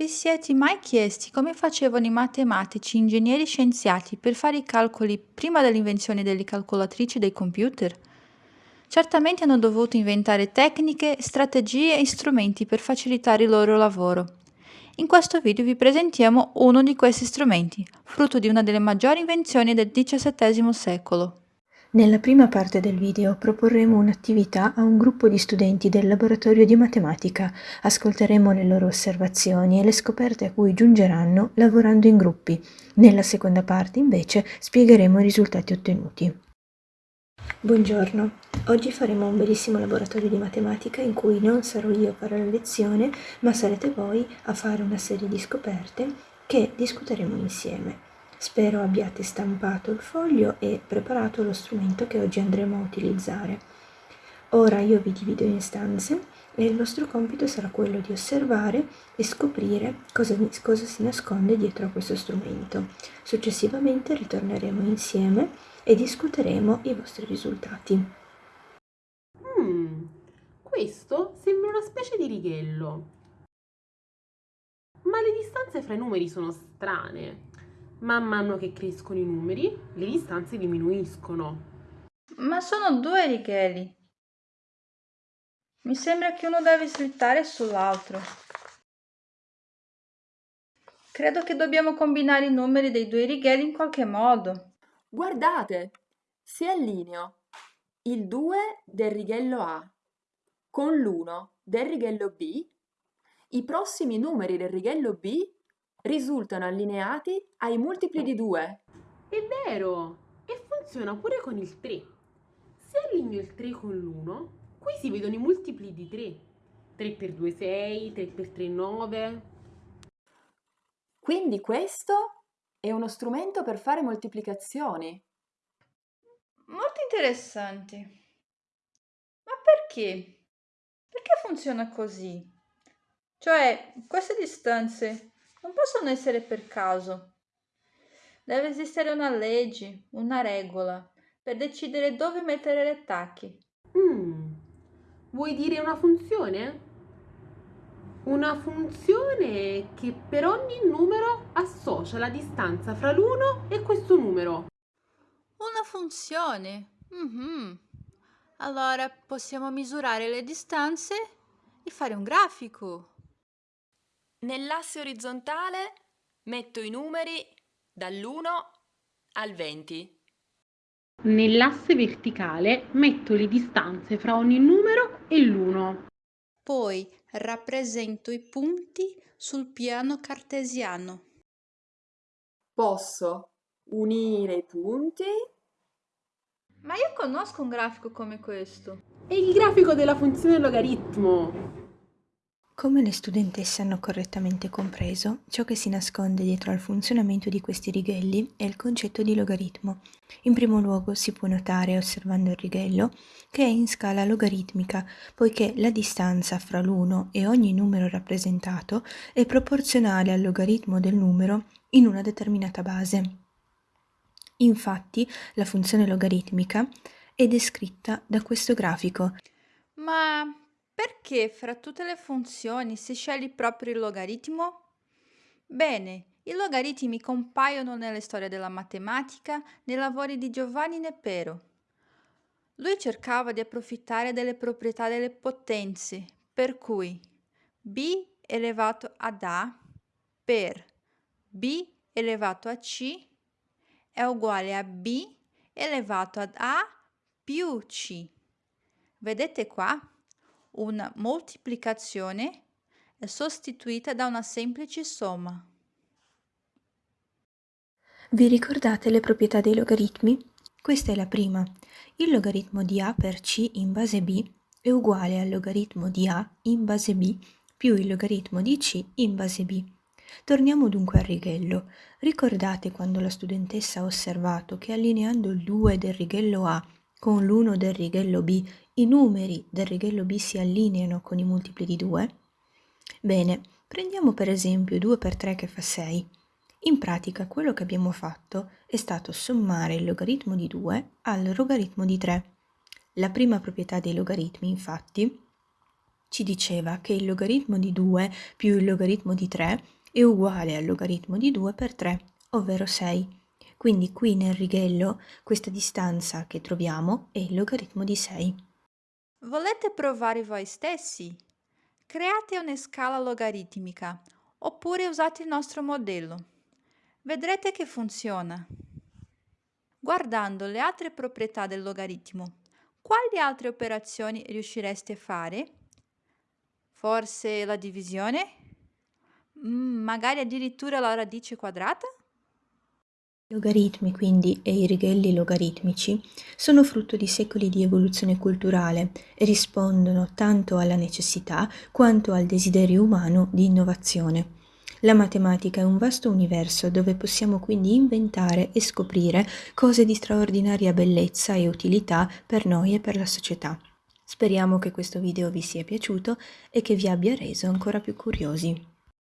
Vi siete mai chiesti come facevano i matematici, ingegneri scienziati per fare i calcoli prima dell'invenzione delle calcolatrici dei computer? Certamente hanno dovuto inventare tecniche, strategie e strumenti per facilitare il loro lavoro. In questo video vi presentiamo uno di questi strumenti, frutto di una delle maggiori invenzioni del XVII secolo. Nella prima parte del video proporremo un'attività a un gruppo di studenti del laboratorio di matematica. Ascolteremo le loro osservazioni e le scoperte a cui giungeranno lavorando in gruppi. Nella seconda parte invece spiegheremo i risultati ottenuti. Buongiorno, oggi faremo un bellissimo laboratorio di matematica in cui non sarò io a fare la lezione, ma sarete voi a fare una serie di scoperte che discuteremo insieme. Spero abbiate stampato il foglio e preparato lo strumento che oggi andremo a utilizzare. Ora io vi divido in stanze e il vostro compito sarà quello di osservare e scoprire cosa, cosa si nasconde dietro a questo strumento. Successivamente ritorneremo insieme e discuteremo i vostri risultati. Hmm, questo sembra una specie di righello. Ma le distanze fra i numeri sono strane. Man mano che crescono i numeri, le distanze diminuiscono. Ma sono due righelli. Mi sembra che uno deve slittare sull'altro. Credo che dobbiamo combinare i numeri dei due righelli in qualche modo. Guardate, si allineo il 2 del righello A con l'1 del righello B, i prossimi numeri del righello B risultano allineati ai multipli di 2. È vero! E funziona pure con il 3. Se allineo il 3 con l'1, qui si vedono i multipli di 3. 3 per 2 6, 3 per 3 9. Quindi questo è uno strumento per fare moltiplicazioni. Molto interessante. Ma perché? Perché funziona così? Cioè, queste distanze non possono essere per caso. Deve esistere una legge, una regola, per decidere dove mettere le tacche. Mm. Vuoi dire una funzione? Una funzione che per ogni numero associa la distanza fra l'uno e questo numero. Una funzione? Mm-hmm. Allora possiamo misurare le distanze e fare un grafico. Nell'asse orizzontale metto i numeri dall'1 al 20. Nell'asse verticale metto le distanze fra ogni numero e l'1. Poi rappresento i punti sul piano cartesiano. Posso unire i punti. Ma io conosco un grafico come questo. È il grafico della funzione logaritmo. Come le studentesse hanno correttamente compreso, ciò che si nasconde dietro al funzionamento di questi righelli è il concetto di logaritmo. In primo luogo si può notare, osservando il righello, che è in scala logaritmica, poiché la distanza fra l'uno e ogni numero rappresentato è proporzionale al logaritmo del numero in una determinata base. Infatti, la funzione logaritmica è descritta da questo grafico. Ma perché fra tutte le funzioni si sceglie proprio il logaritmo? Bene, i logaritmi compaiono nelle storie della matematica nei lavori di Giovanni Nepero. Lui cercava di approfittare delle proprietà delle potenze, per cui b elevato ad a per b elevato a c è uguale a b elevato ad a più c. Vedete qua? Una moltiplicazione è sostituita da una semplice somma. Vi ricordate le proprietà dei logaritmi? Questa è la prima. Il logaritmo di a per c in base b è uguale al logaritmo di a in base b più il logaritmo di c in base b. Torniamo dunque al righello. Ricordate quando la studentessa ha osservato che allineando il 2 del righello A con l'1 del righello B i numeri del righello B si allineano con i multipli di 2? Bene, prendiamo per esempio 2 per 3 che fa 6. In pratica quello che abbiamo fatto è stato sommare il logaritmo di 2 al logaritmo di 3. La prima proprietà dei logaritmi, infatti, ci diceva che il logaritmo di 2 più il logaritmo di 3 è uguale al logaritmo di 2 per 3, ovvero 6. Quindi qui nel righello questa distanza che troviamo è il logaritmo di 6. Volete provare voi stessi? Create una scala logaritmica oppure usate il nostro modello. Vedrete che funziona. Guardando le altre proprietà del logaritmo, quali altre operazioni riuscireste a fare? Forse la divisione? Mm, magari addirittura la radice quadrata? I logaritmi, quindi, e i righelli logaritmici sono frutto di secoli di evoluzione culturale e rispondono tanto alla necessità quanto al desiderio umano di innovazione. La matematica è un vasto universo dove possiamo quindi inventare e scoprire cose di straordinaria bellezza e utilità per noi e per la società. Speriamo che questo video vi sia piaciuto e che vi abbia reso ancora più curiosi.